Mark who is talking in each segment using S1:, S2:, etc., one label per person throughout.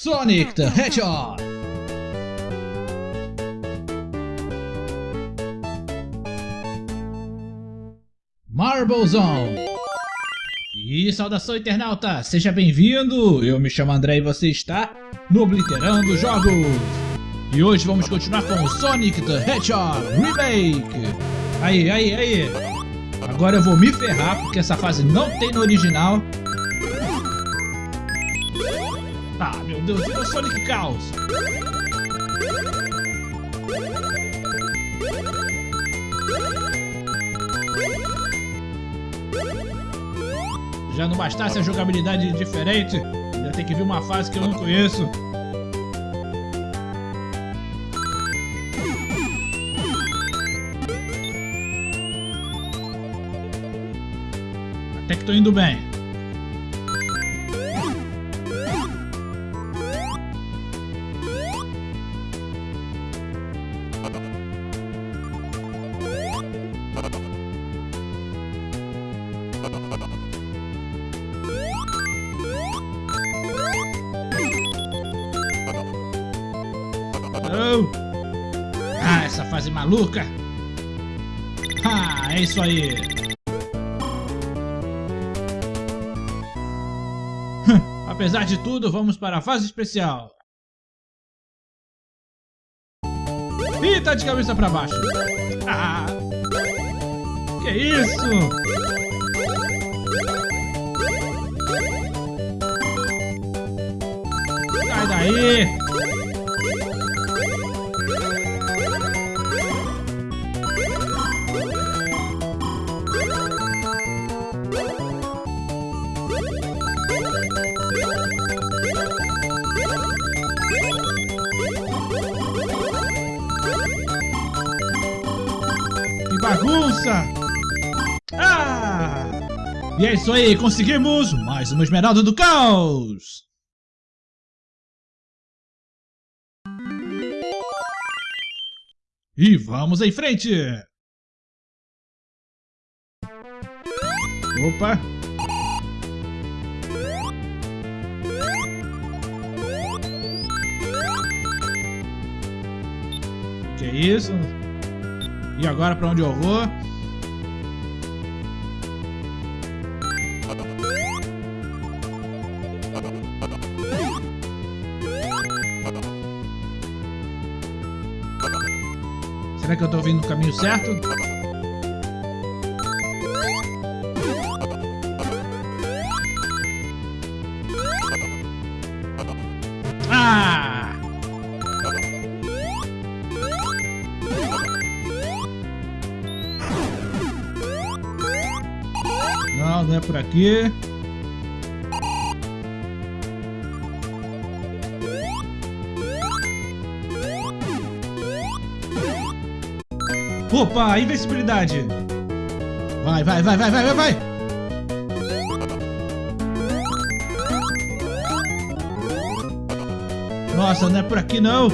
S1: Sonic the Hedgehog. Marble Zone. E saudação internauta, seja bem-vindo! Eu me chamo André e você está no Obliterando Jogos! E hoje vamos continuar com o Sonic the Hedgehog Remake! Aí, aí, aí! Agora eu vou me ferrar porque essa fase não tem no original. Ah, meu Deus, vira Sonic Chaos! Já não bastasse a jogabilidade diferente, ainda tem que vir uma fase que eu não conheço. Até que tô indo bem. Ah, essa fase maluca! Ah, é isso aí! Apesar de tudo, vamos para a fase especial. Ih, tá de cabeça pra baixo. Ah, que isso? Sai daí! bagunça! E é isso aí, conseguimos mais uma esmeralda do caos! E vamos em frente! Opa! Que isso? E agora pra onde eu vou? Será que eu tô vindo no caminho certo? não é por aqui. Opa, invencibilidade. Vai, vai, vai, vai, vai, vai, vai. Nossa, não é por aqui não.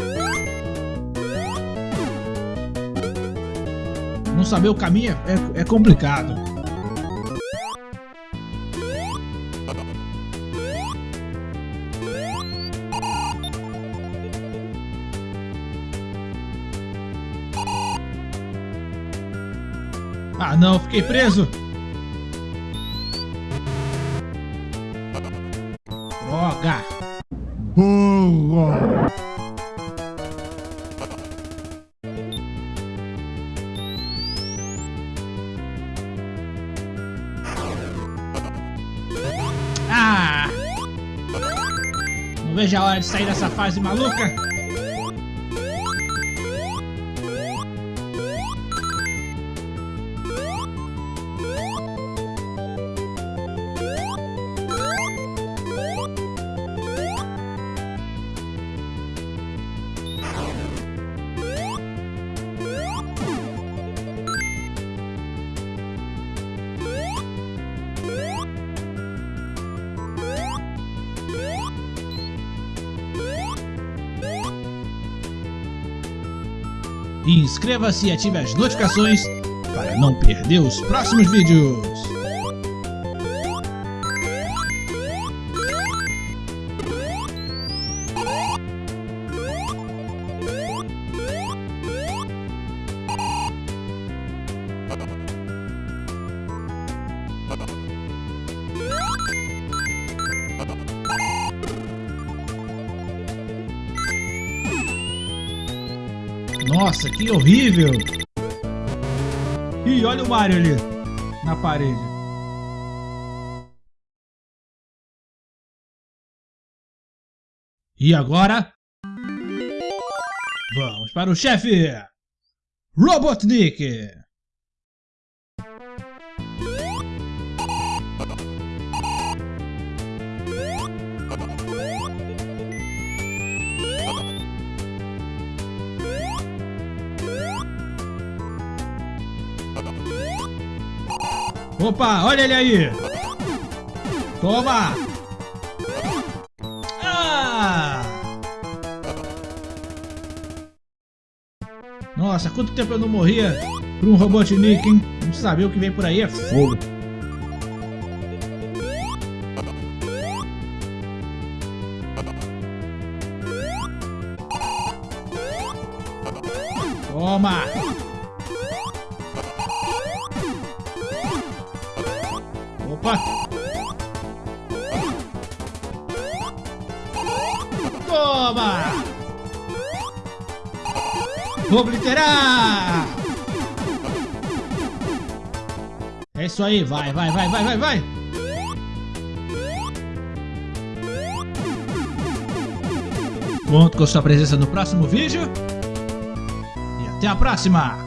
S1: Não saber o caminho é, é complicado. Ah não, fiquei preso! Droga! Boa! Ah! Não vejo a hora de sair dessa fase maluca! E inscreva-se e ative as notificações para não perder os próximos vídeos. Nossa, que horrível! Ih, olha o Mario ali na parede. E agora? Vamos para o chefe! Robotnik! Opa, olha ele aí! Toma! Ah! Nossa, quanto tempo eu não morria por um Robotnik, hein? Não saber o que vem por aí é fogo. Toma! Obliterar! É isso aí, vai, vai, vai, vai, vai, vai! Conto com sua presença no próximo vídeo. E até a próxima!